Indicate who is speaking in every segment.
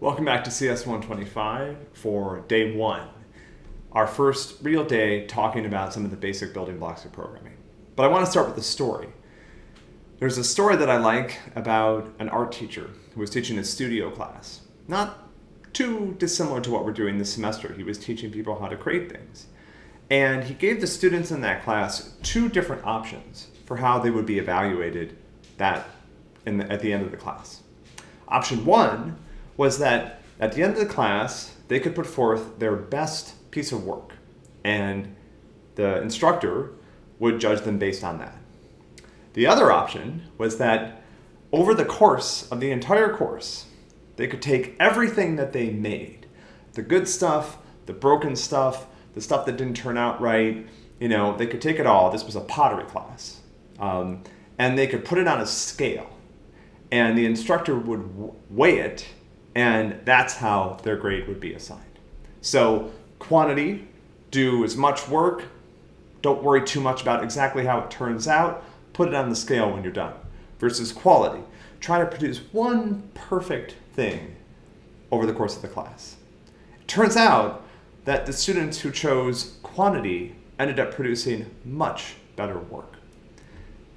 Speaker 1: Welcome back to CS 125 for day one, our first real day talking about some of the basic building blocks of programming. But I want to start with a story. There's a story that I like about an art teacher who was teaching a studio class. Not too dissimilar to what we're doing this semester. He was teaching people how to create things. And he gave the students in that class two different options for how they would be evaluated that the, at the end of the class. Option one was that at the end of the class, they could put forth their best piece of work, and the instructor would judge them based on that. The other option was that over the course of the entire course, they could take everything that they made, the good stuff, the broken stuff, the stuff that didn't turn out right, you know, they could take it all. This was a pottery class. Um, and they could put it on a scale. And the instructor would weigh it and that's how their grade would be assigned. So quantity, do as much work, don't worry too much about exactly how it turns out, put it on the scale when you're done. Versus quality, try to produce one perfect thing over the course of the class. It turns out that the students who chose quantity ended up producing much better work.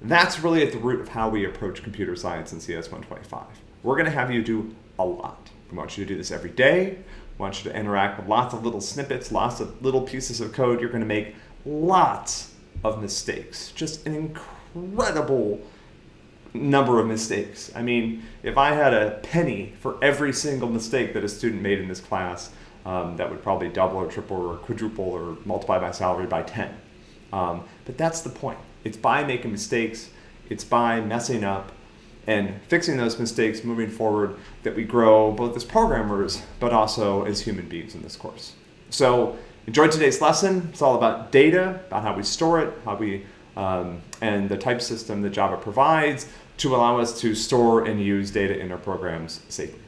Speaker 1: That's really at the root of how we approach computer science in CS 125. We're going to have you do a lot. We want you to do this every day. We want you to interact with lots of little snippets, lots of little pieces of code. You're going to make lots of mistakes. Just an incredible number of mistakes. I mean, if I had a penny for every single mistake that a student made in this class, um, that would probably double or triple or quadruple or multiply my salary by 10. Um, but that's the point. It's by making mistakes, it's by messing up, and fixing those mistakes moving forward that we grow both as programmers but also as human beings in this course. So enjoy today's lesson. It's all about data, about how we store it, how we um, and the type system that Java provides to allow us to store and use data in our programs safely.